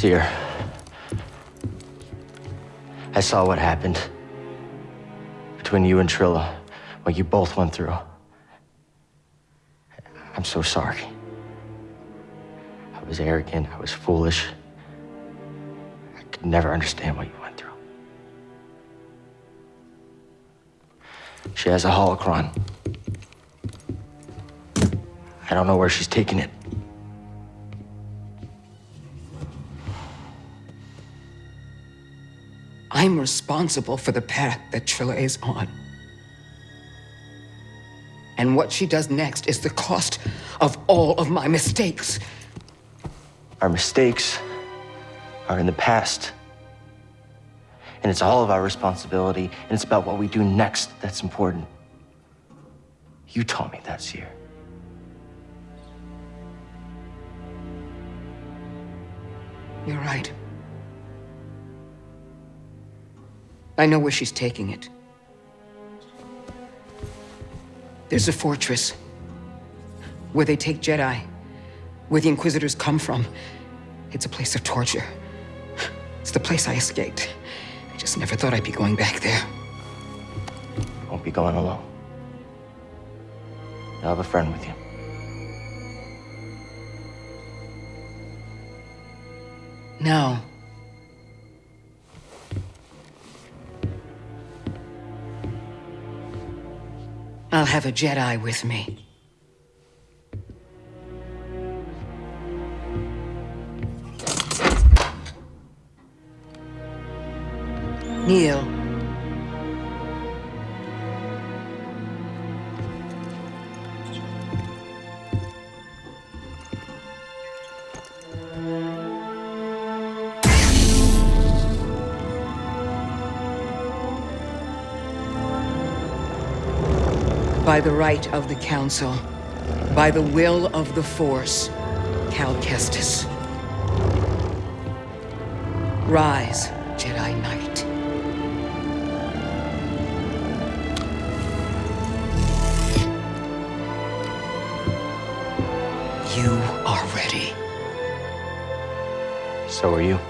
Cere. I saw what happened between you and Trilla, what you both went through. I'm so sorry. I was arrogant, I was foolish. I could never understand what you went through. She has a holocron. I don't know where she's taking it. I'm responsible for the path that Trilla is on. And what she does next is the cost of all of my mistakes. Our mistakes are in the past. And it's all of our responsibility, and it's about what we do next that's important. You taught me that, Cere. You're right. I know where she's taking it. There's a fortress where they take Jedi, where the Inquisitors come from. It's a place of torture. It's the place I escaped. I just never thought I'd be going back there. Won't be going alone. You'll have a friend with you. No. I'll have a Jedi with me. By the right of the Council, by the will of the Force, Cal Kestis. Rise, Jedi Knight. You are ready. So are you.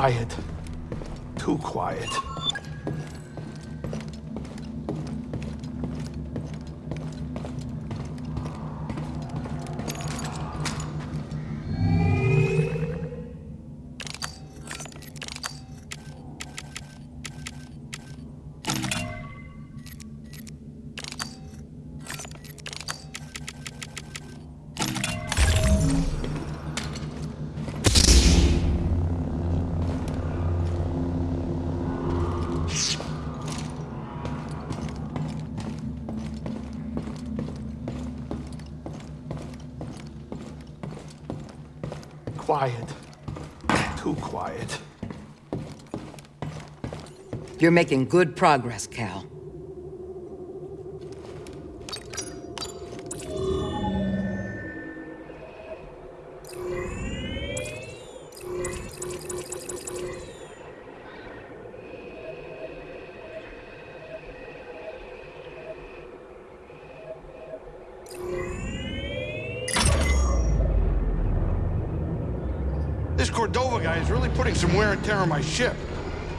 Quiet. Too quiet. Quiet. Too quiet. You're making good progress, Cal. This Cordova guy is really putting some wear and tear on my ship.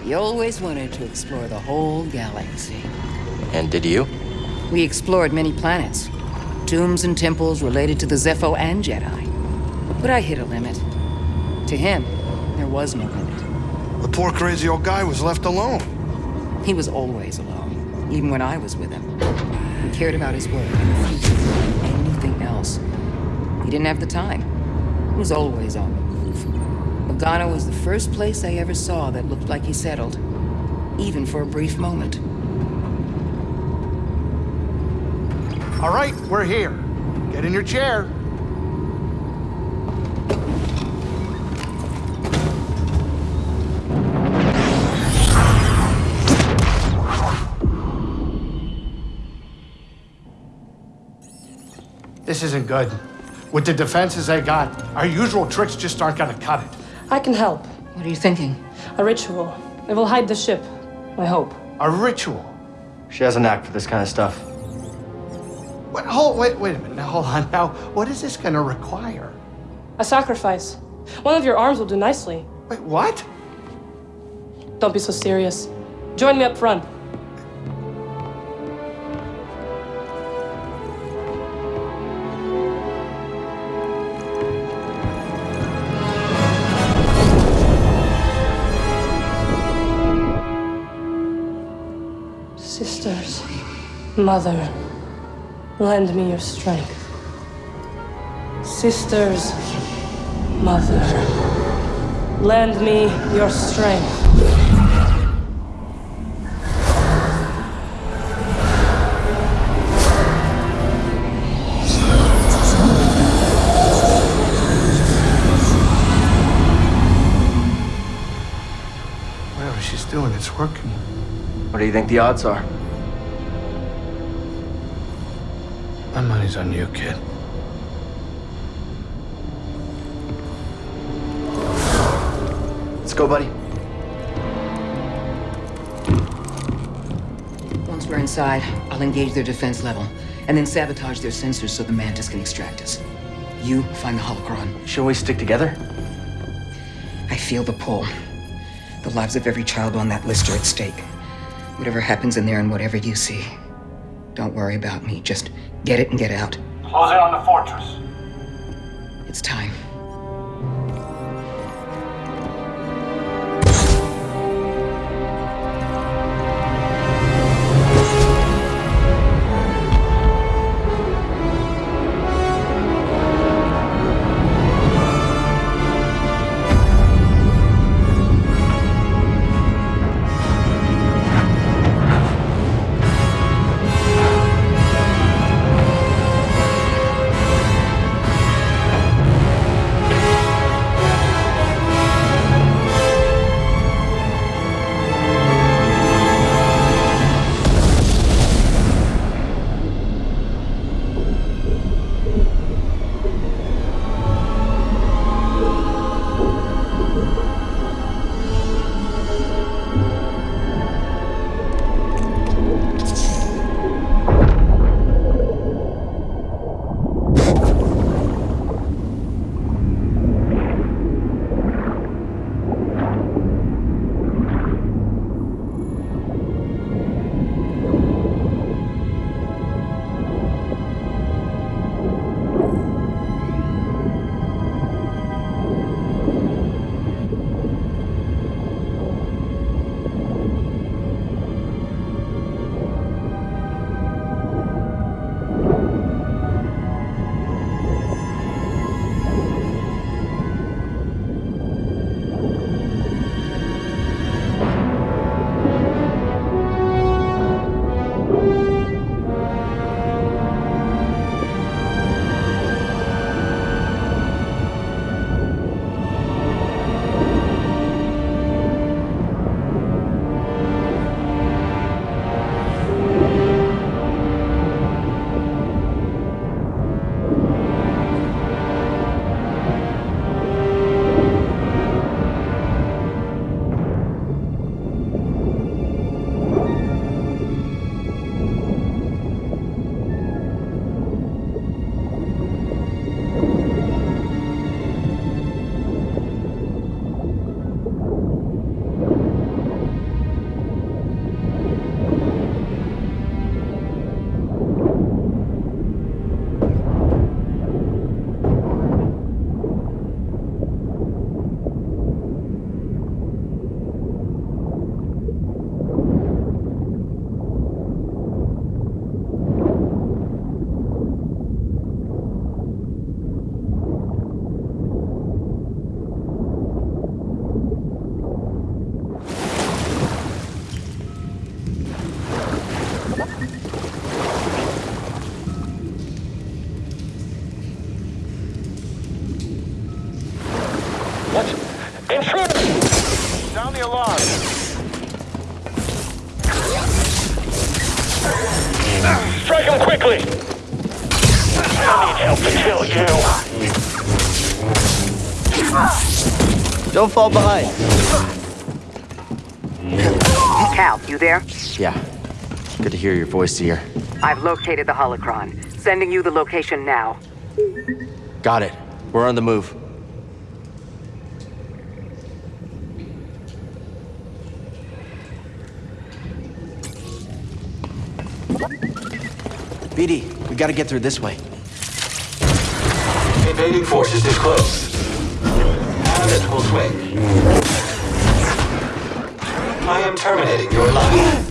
He always wanted to explore the whole galaxy. And did you? We explored many planets. Tombs and temples related to the Zeffo and Jedi. But I hit a limit. To him, there was no limit. The poor crazy old guy was left alone. He was always alone, even when I was with him. He cared about his work and the future than anything else. He didn't have the time. He was always on the Bogano was the first place I ever saw that looked like he settled, even for a brief moment. All right, we're here. Get in your chair. This isn't good. With the defenses they got, our usual tricks just aren't gonna cut it. I can help. What are you thinking? A ritual. It will hide the ship. I hope. A ritual. She has a knack for this kind of stuff. Wait, hold, wait, wait a minute. Now, hold on. Now, what is this gonna require? A sacrifice. One of your arms will do nicely. Wait, what? Don't be so serious. Join me up front. Mother, lend me your strength. Sisters, mother, lend me your strength. Whatever she's doing, it's working. What do you think the odds are? My money's on you, kid. Let's go, buddy. Once we're inside, I'll engage their defense level, and then sabotage their sensors so the Mantis can extract us. You find the holocron. Shouldn't we stick together? I feel the pull. The lives of every child on that list are at stake. Whatever happens in there and whatever you see, don't worry about me. Just get it and get out. Close in on the fortress. It's time. Don't fall behind. Cal, you there? Yeah. Good to hear your voice here. I've located the holocron. Sending you the location now. Got it. We're on the move. BD, we gotta get through this way. Invading forces is swing. I am terminating your life.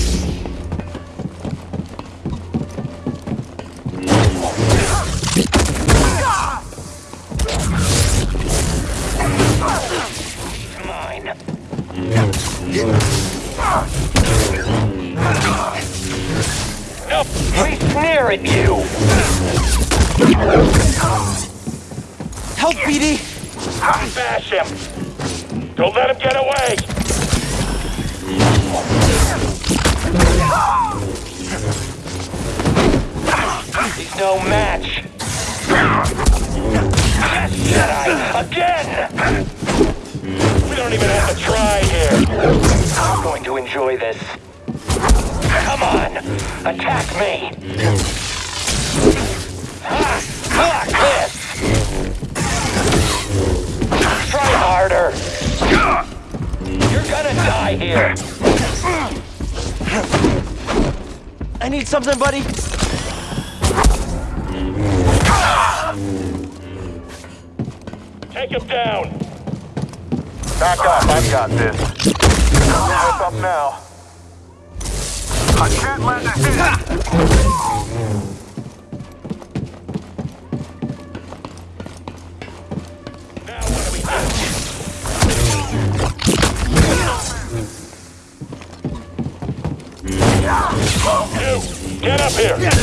near at you. Help, BD! Bash him. Don't let him get away. He's no match. Yes, Jedi! Again! We don't even have to try here. I'm going to enjoy this. Come on! Attack me! Ha! Fuck this! Try harder! You're gonna die here! I need something, buddy! Take him down! Back up, I've got this. What's up now? I can't let this in! Now? Get up here!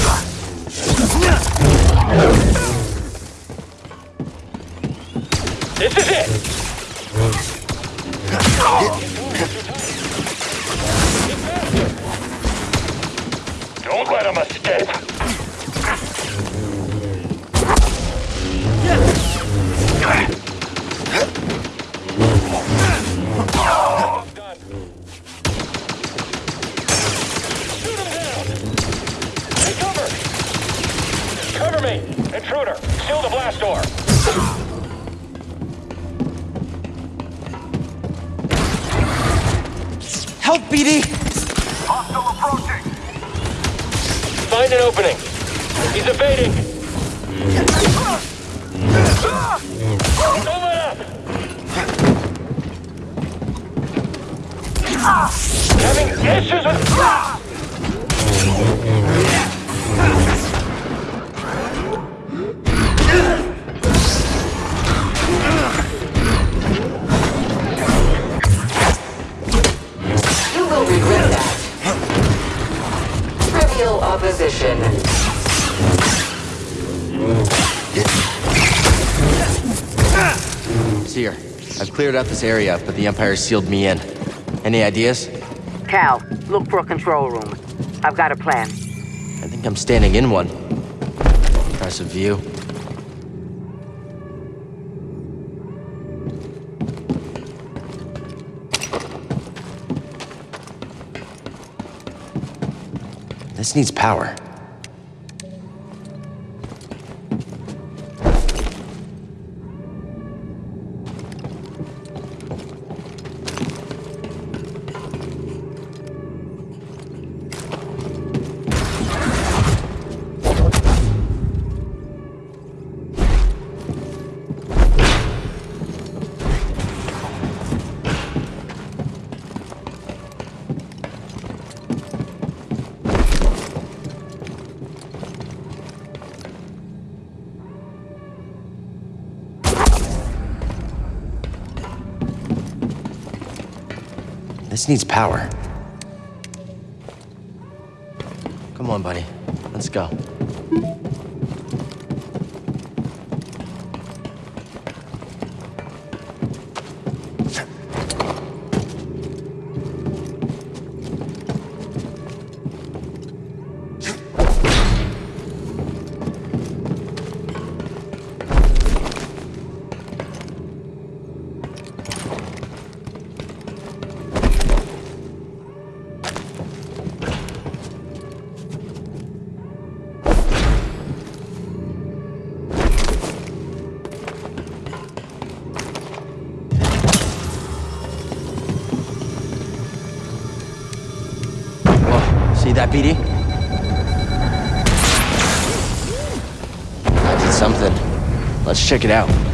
I've cleared out this area, but the Empire sealed me in. Any ideas? Cal, look for a control room. I've got a plan. I think I'm standing in one. Impressive view. This needs power. This needs power. Come on, buddy. Let's go. That, BD? I did something. Let's check it out.